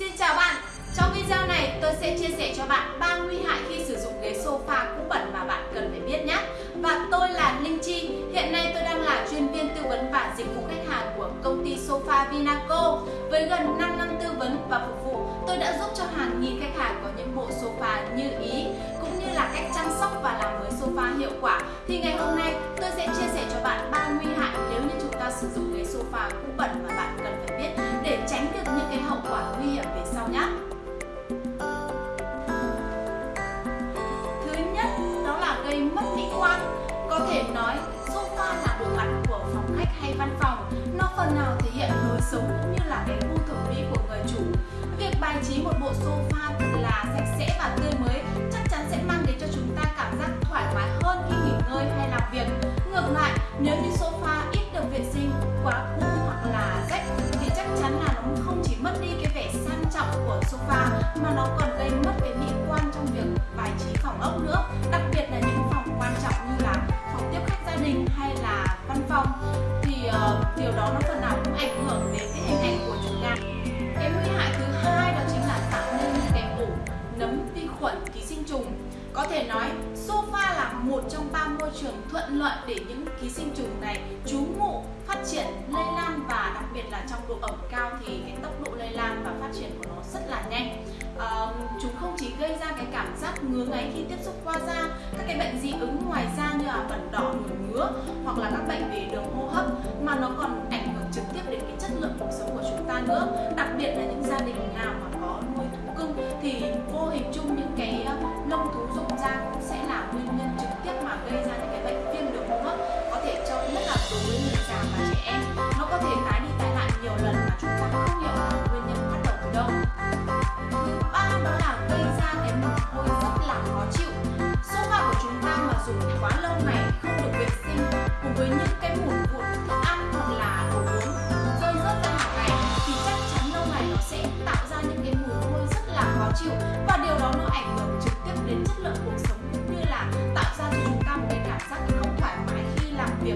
Xin chào bạn, trong video này tôi sẽ chia sẻ cho bạn 3 nguy hại khi sử dụng ghế sofa cũ bẩn mà bạn cần phải biết nhé. Và tôi là Linh Chi, hiện nay tôi đang là chuyên viên tư vấn và dịch vụ khách hàng của công ty Sofa Vinaco. Với gần 5 năm tư vấn và phục vụ, tôi đã giúp cho hàng nghìn khách hàng có những bộ sofa như ý Cũng như là cách chăm sóc và làm mới sofa hiệu quả. Thì ngày hôm nay tôi sẽ chia sẻ cho bạn 3 nguy hại nếu như chúng ta sử dụng ghế sofa cũ bẩn mà bạn nói sofa là bộ mặt của phòng khách hay văn phòng. Nó phần nào thể hiện lối sống cũng như là cái gu thẩm mỹ của người chủ. Việc bài trí một bộ sofa thật là sạch sẽ và tươi mới chắc chắn sẽ mang đến cho chúng ta cảm giác thoải mái hơn khi nghỉ ngơi hay làm việc. Ngược lại, nếu như sofa ít được vệ sinh, quá cũ hoặc là rách thì chắc chắn là nó không chỉ mất đi cái vẻ sang trọng của sofa mà nó còn gây mất cái mỹ điều đó nó phần nào cũng ảnh hưởng đến cái hình ảnh của chúng ta. Cái nguy hại thứ hai đó chính là tạo nên những cái ổ nấm vi khuẩn ký sinh trùng. Có thể nói sofa là một trong ba môi trường thuận lợi để những ký sinh trùng này trú ngụ phát triển lây lan và đặc biệt là trong độ ẩm cao thì cái tốc độ lây lan và phát triển của nó rất là nhanh. À, chúng không chỉ gây ra cái cảm giác ngứa ngáy khi tiếp xúc qua da các cái bệnh dị ứng ngoài da như là bẩn đỏ chất lượng cuộc sống của chúng ta nữa. Đặc biệt là những gia đình nào mà có nuôi thú cưng thì vô hình chung những cái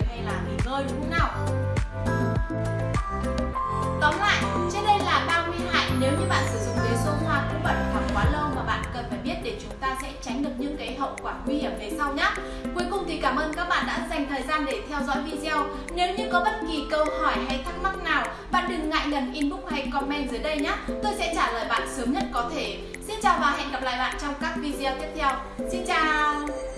hay là nghỉ ngơi đúng không nào Tóm lại, trên đây là ba nguy hại nếu như bạn sử dụng ghế sofa cũ bẩn hoặc quá lâu mà bạn cần phải biết để chúng ta sẽ tránh được những cái hậu quả nguy hiểm về sau nhé. Cuối cùng thì cảm ơn các bạn đã dành thời gian để theo dõi video. Nếu như có bất kỳ câu hỏi hay thắc mắc nào, bạn đừng ngại ngần inbox hay comment dưới đây nhé. Tôi sẽ trả lời bạn sớm nhất có thể. Xin chào và hẹn gặp lại bạn trong các video tiếp theo. Xin chào!